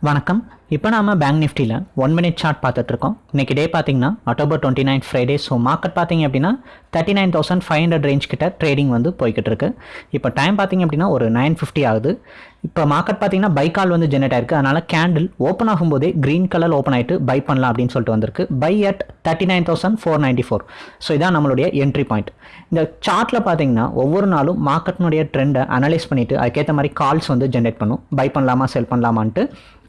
வணக்கம். இப்போ நாம பேங்க் நிஃப்டியில் ஒன் மினிட் சார்ட் பார்த்துட்ருக்கோம். இன்றைக்கி டே பார்த்தீங்கன்னா October twenty nine Friday so market பார்த்தீங்க அப்படின்னா thirty nine thousand five hundred range கிட்ட ட்ரேடிங் வந்து போய்கிட்டு இருக்கு இப்போ டைம் பார்த்தீங்க அப்படின்னா ஒரு நைன் ஃபிஃப்டி ஆகுது. இப்போ மார்க்கெட் பார்த்தீங்கன்னா பை கால் வந்து ஜெனரேட் ஆயிருக்கு. அதனால் கேண்டில் ஓப்பன் ஆகும்போதே க்ரீன் கலர் ஓப்பன் ஆகிட்டு பை பண்ணலாம் அப்படின்னு சொல்லிட்டு வந்திருக்கு. Buy at thirty nine thousand four ninety four so இதான் நம்மளுடைய என்ட்ரி பாயிண்ட் இந்த சார்ட்டில் பார்த்தீங்கன்னா ஒவ்வொரு நாளும் மார்க்கெட்னுடைய ட்ரெண்டை அனலைஸ் பண்ணிவிட்டு அதுக்கேற்ற மாதிரி கால்ஸ் வந்து ஜென்ரேட் பண்ணும். பை பண்ணலாமா செல் பண்ணலாமான்ட்டு.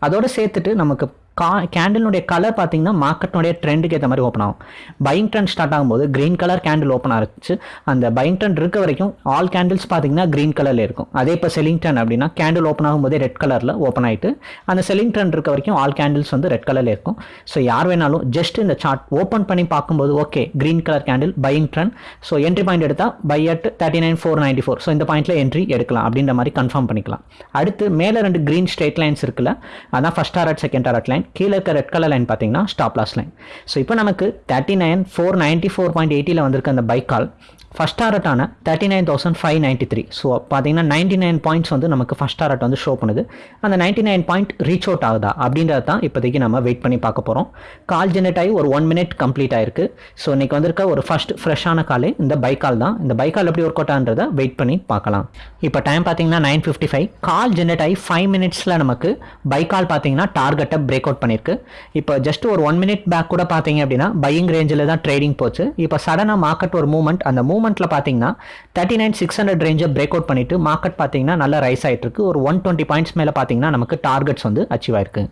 அதோடு சேர்த்துட்டு நமக்கு கா கேண்டிலுடைய கலர் பார்த்தீங்கன்னா மார்க்கெட்னுடைய ட்ரெண்டுக்கு ஏற்ற மாதிரி ஓப்பன் ஆகும். பையிங் ட்ரெண்ட் ஸ்டார்ட் ஆகும்போது க்ரீன் கலர் கேண்டில் ஓப்பன் ஆகிச்சு அந்த பையிங் ட்ரெண்ட் இருக்க வரைக்கும் ஆல் கேண்டில்ஸ் பார்த்தீங்கன்னா க்ரீன் கலரில் இருக்கும். அதே இப்போ செல்லிங் ட்ரெண்ட் அப்படின்னா கேண்டில் ஓப்பன் ஆகும்போதே ரெட் கலரில் ஓப்பன் ஆகிட்டு அந்த செல்லிங் ட்ரெண்ட் இருக்க வரைக்கும் ஆல் கேண்டில்ஸ் வந்து ரெட் கலரில் இருக்கும். ஸோ யார் வேணாலும் ஜஸ்ட் இந்த சார்ட் ஓப்பன் பண்ணி பார்க்கும்போது okay green colour candle buying trend so entry point எடுத்தால் buy at thirty nine four ninety four so இந்த பாயிண்ட்டில் என்ட்ரி எடுக்கலாம் அப்படின்ற மாதிரி கன்ஃபார்ம் பண்ணிக்கலாம். அடுத்து மேலே ரெண்டு க்ரீன் ஸ்ட்ரெயிட் லைன்ஸ் இருக்குல்ல அதான் first or second or line கீழே இருக்க ரெட் கலர் லைன் பார்த்தீங்கன்னா ஸ்டாப் லாஸ் லைன் ஸோ இப்போ நமக்கு thirty nine four ninety four point எயிட்டியில் வந்திருக்க அந்த buy call first டாரட்டான thirty nine thousand five ninety three so பார்த்தீங்கன்னா நைன்ட்டி நைன் பாயிண்ட்ஸ் வந்து நமக்கு ஃபஸ்ட் டாரட் வந்து ஷோ பண்ணுது. அந்த ninety nine point reach out ஆகுதா அப்படின்றத தான் இப்போதைக்கு நம்ம வெயிட் பண்ணி பார்க்க போகிறோம் கால் ஜெனரேட் ஆகி ஒரு ஒன் மினிட் கம்ப்ளீட் ஆயிருக்கு. ஸோ இன்னைக்கு வந்திருக்க ஒரு ஃபஸ்ட் ஃப்ரெஷ்ஷான காலே இந்த பைக் கால் தான். இந்த பைக் கால் எப்படி ஒர்க் அவுட் ஆன்றதை வெயிட் பண்ணி பார்க்கலாம். இப்போ டைம் பார்த்தீங்கன்னா nine fifty five call generate ஆகி ஃபைவ் மினிட்ஸில் நமக்கு பைக் கால் பார்த்தீங்கன்னா டார்கெட்டை பிரேக் அவுட் பண்ணியிருக்கு இப்போ ஜஸ்ட் ஒரு ஒன் மினிட் பேக் கூட பார்த்தீங்க அப்படின்னா பையிங் ரேஞ்சில் தான் ட்ரேடிங் போச்சு. இப்போ சடனாக மார்க்கெட் ஒரு மூவ்மெண்ட் அந்த மூவ்மெண்ட்டில் பார்த்தீங்கன்னா தேர்ட்டி நைன் சிக்ஸ் ஹண்ட்ரட் ரேஞ்சை பிரேக் அவுட் பண்ணிட்டு மார்க்கெட் பார்த்தீங்கன்னா நல்லா ரைஸ் ஆகிட்டு இருக்கு ஒரு ஒன் டுவெண்ட்டி பாயிண்ட்ஸ் மேலே பார்த்தீங்கன்னா நமக்கு டார்கெட்ஸ் வந்து அச்சீவ் ஆயிருக்கு.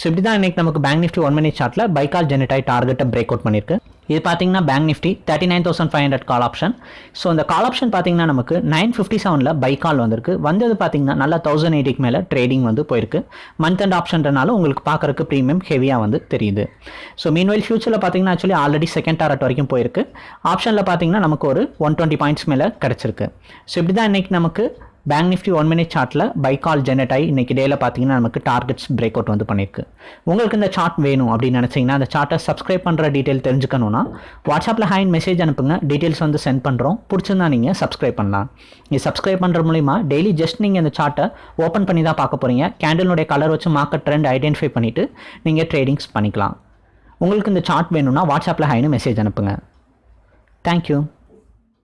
ஸோ இப்படி தான் இன்னைக்கு நமக்கு பேங்க் நிஃப்டி ஒன் மினிட் சார்ட்டில் பைக்கால் ஜெனரேட் ஆகி டார்கெட்டை பிரேக் அவுட் பண்ணியிருக்கு இது பார்த்தீங்கன்னா Bank Nifty thirty nine thousand five hundred call option so இந்த கால் ஆப்ஷன் பார்த்தீங்கன்னா நமக்கு நைன் ஃபிஃப்டி செவனில் பை கால் வந்திருக்கு. வந்தது பார்த்தீங்கன்னா நல்லா தௌசண்ட் எயிட்டிக்கு மேலே ட்ரேடிங் வந்து போயிருக்கு. மந்த் அண்ட் ஆப்ஷன்றனால உங்களுக்கு பார்க்குறக்கு ப்ரீமியம் ஹெவியாக வந்து தெரியுது. ஸோ மீன்வெல் ஃபியூச்சரில் பார்த்தீங்கன்னா ஆக்சுவலி ஆல்ரெடி செகண்ட் டாரட் வரைக்கும் போயிருக்கு. ஆப்ஷனில் பார்த்தீங்கன்னா நமக்கு ஒரு ஒன் டுவெண்ட்டி பாயிண்ட்ஸ் மேலே கிடச்சிருக்கு. ஸோ இப்படி தான் இன்றைக்கி நமக்கு பேங்க் நிஃப்டி ஒன் மினிட் சார்ட்டில் பை கால் ஜெனரேட் ஆகி இன்றைக்கி டேயில் பார்த்தீங்கன்னா நமக்கு டார்கெட்ஸ் பிரேக் அவுட் வந்து பண்ணியிருக்கு உங்களுக்கு இந்த சார்ட் வேணும் அப்படின்னு நினச்சிங்கன்னா அந்த சார்ட்டை சப்ஸ்கிரைப் பண்ணுற டீட்டெயில் தெரிஞ்சுக்கணும்னா வாட்ஸ்அப்பில் ஹேண்ட் மெசேஜ் அனுப்புங்க. டீட்டெயில்ஸ் வந்து சென்ட் பண்ணுறோம் பிடிச்சிருந்தா நீங்கள் சப்ஸ்கிரைப் பண்ணலாம். நீங்கள் சப்ஸ்கிரைப் பண்ணுற மூலிமா டெய்லி ஜஸ்ட் நீங்கள் இந்த சார்ட்டை ஓப்பன் பண்ணி தான் பார்க்க போகிறீங்க கேண்டலுடைய கலர் வச்சு மார்க்கெட் ட்ரெண்ட் ஐடென்டிஃபை பண்ணிவிட்டு நீங்கள் ட்ரேடிங்ஸ் பண்ணிக்கலாம். உங்களுக்கு இந்த சார்ட் வேணும்னா வாட்ஸ்அப்பில் ஹைன்னு மெசேஜ் அனுப்புங்க. தேங்க்யூ